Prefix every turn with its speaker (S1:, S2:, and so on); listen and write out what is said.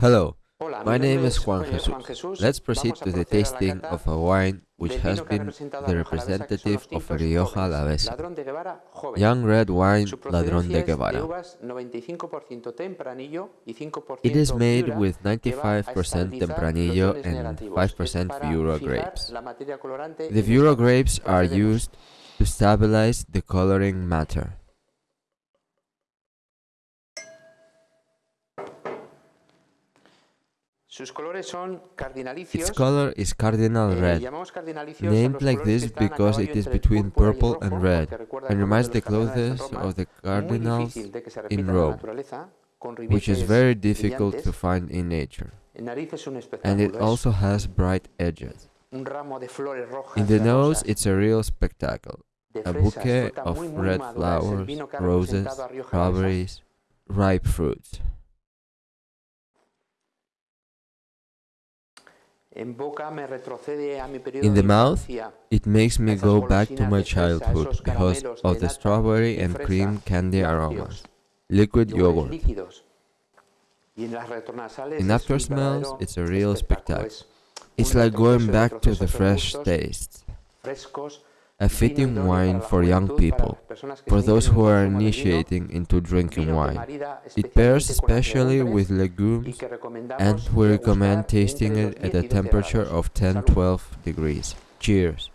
S1: Hello, my name is Juan Jesus. Let's proceed to the
S2: proceder a la
S1: tasting of a wine which has been the
S2: la Rioja Alavesa, que son
S1: representative of Rioja. Alavesa.
S2: Ladrón de Guevara joven.
S1: Young red wine, Ladrón de Guevara.
S2: uvas 95% tempranillo y 5%
S1: It is made with
S2: que va a
S1: 95% Tempranillo and 5% Viura grapes.
S2: la materia colorante
S1: The Viura grapes are used to stabilize the coloring matter.
S2: Sus colores son cardinalicios.
S1: Its color is cardinal
S2: eh,
S1: red, named like this because it is between
S2: púrpura y el
S1: purple and red, and reminds the
S2: los cardenales en
S1: clothes of the cardinals
S2: difícil de que se
S1: in Rome, which is very difficult to find in nature.
S2: En nariz es un
S1: And it also has bright edges.
S2: un ramo de flores rojas
S1: In the nose, it's a real spectacle. A bouquet of red
S2: madura. Es el
S1: flowers,
S2: vino que ha
S1: roses,
S2: representado a Rioja Alavesa.
S1: strawberries, ripe fruits. In the mouth. It makes me go back to my childhood because of the strawberry and cream candy aromas. Liquid yogurt.
S2: líquidos. Y en las retronasales
S1: In
S2: es
S1: after smells, it's a real spectacle. It's like going back to the fresh
S2: frescos,
S1: A fitting wine for young people,
S2: las personas que
S1: for those who are
S2: consumo del vino,
S1: initiating into drinking wine. It pairs
S2: especialmente con las
S1: especially with legumes and we recommend tasting it at
S2: 10
S1: a
S2: y 12
S1: temperature of 10-12 degrees. Cheers!